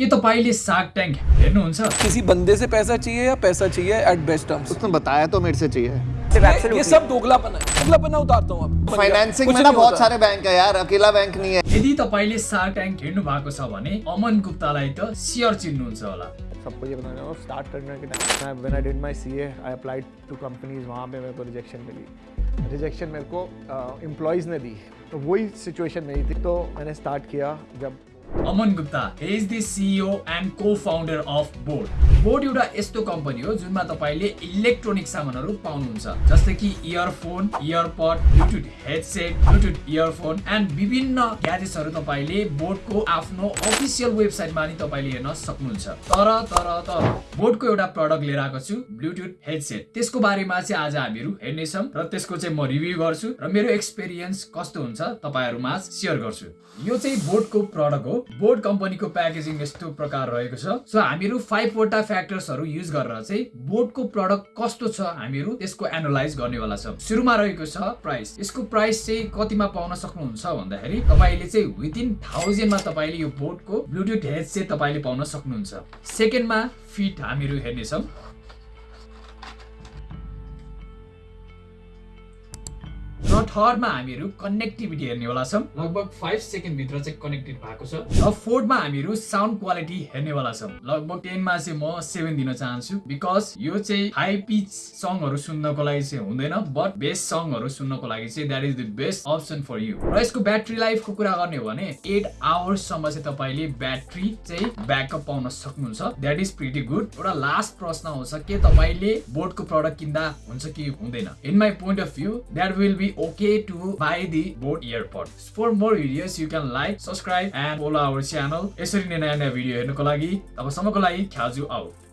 के तपाईँले shark tank हेर्नुहुन्छ किसी बंदे से पैसा चाहिए या पैसा चाहिए एट बेस्ट टर्म्स उसने बताया तो मेरे से चाहिए। ये, सब दोगलापन है। दोगलापन उतारता हूँ अब। फाइनेंसिंग में ना बहुत सारे बैंक है यार अकेला बैंक नहीं है। यदि तपाईँले सार्क ट्याङ्क हेर्नु भएको छ भने अमन गुप्तालाई त सियर चिन्नुहुन्छ होला सबको ये बताना चाहूँगा स्टार्ट करने के time when I did my CA I applied to companies वहाँ पे मेरे को रिजेक्शन मिली। रिजेक्शन मेरे को एम्प्लॉयज़ ने दी। तो वही सिचुएशन मेरी थी। तो मैंने स्टार्ट किया जब Aman Gupta is the CEO and co founder of boat boat एउटा यस्तो कम्पनी हो जुनमा तपाईँले इलेक्ट्रोनिक सामानहरू पाउनुहुन्छ। जस्तै कि earphone earpod bluetooth headset bluetooth earphone and विभिन्न ग्याजेट्सहरू तपाईँले बोर्डको आफ्नो अफिसियल वेबसाइटमा नि तपाईँले हेर्न सक्नुहुन्छ। तर तर तर बोर्डको एउटा प्रडक्ट लिएर आएको छु ब्लुटुथ हेडसेट त्यसको बारेमा चाहिँ आज हामीहरू हेर्नेछौँ र त्यसको चाहिँ म रिभ्यू गर्छु र मेरो एक्सपिरियन्स कस्तो हुन्छ तपाईँहरूमा सेयर गर्छु। यो चाहिँ बोर्डको प्रडक्ट हो। बोर्ड कम्पनीको प्याकेजिङ यस्तो प्रकार रहेको छ। सो हामीहरू फाइभवटा फ्याक्टर्सहरू युज गरेर चाहिँ बोर्डको प्रडक्ट कस्तो छ हामीहरू त्यसको एनालाइज गर्नेवाला छ। सुरुमा रहेको छ प्राइस यसको प्राइस चाहिँ कतिमा पाउन सक्नुहुन्छ भन्दाखेरि तपाईँले चाहिँ विदिन थाउजन्डमा तपाईँले यो बोर्डको ब्लुटुथ हेडसेट तपाईँले पाउन सक्नुहुन्छ। सेकेन्डमा फिट हामीहरू हेर्नेछौँ थर्डमा हामीहरू कनेक्टिभिटी हेर्नेवाला छौँ। लगभग फाइभ सेकेन्डभित्र चाहिँ कनेक्टेड भएको छ। र फोर्थमा हामीहरू साउन्ड क्वालिटी हेर्नेवाला छौँ। लगभग टेनमा चाहिँ म सेभेन दिन चाहन्छु बिकज यो चाहिँ हाई पिच सङहरू सुन्नको लागि चाहिँ हुँदैन बट बेस्ट सङहरू सुन्नको लागि चाहिँ that is the best option for you र यसको ब्याट्री लाइफको कुरा गर्ने हो भने एट आवर्ससम्म चाहिँ तपाईँले ब्याट्री चाहिँ ब्याकअप पाउन सक्नुहुन्छ। द्याट इज प्रिटी गुड एउटा लास्ट प्रश्न आउँछ के तपाईँले बोर्डको प्रडक्ट किन्दा हुन्छ कि हुँदैन? In my point of view that will be okay to buy the boat earpod. For more videos, you can like, subscribe and follow our channel. यसरी नै नयाँ नयाँ भिडियो हेर्नुको लागि तबसम्मको लागि ख्याजु आउट